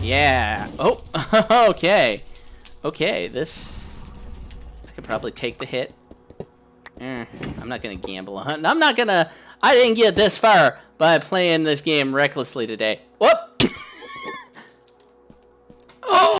Yeah. Oh, okay. Okay, this... I could probably take the hit. Mm, I'm not going to gamble on... I'm not going to... I didn't get this far by playing this game recklessly today. Whoop!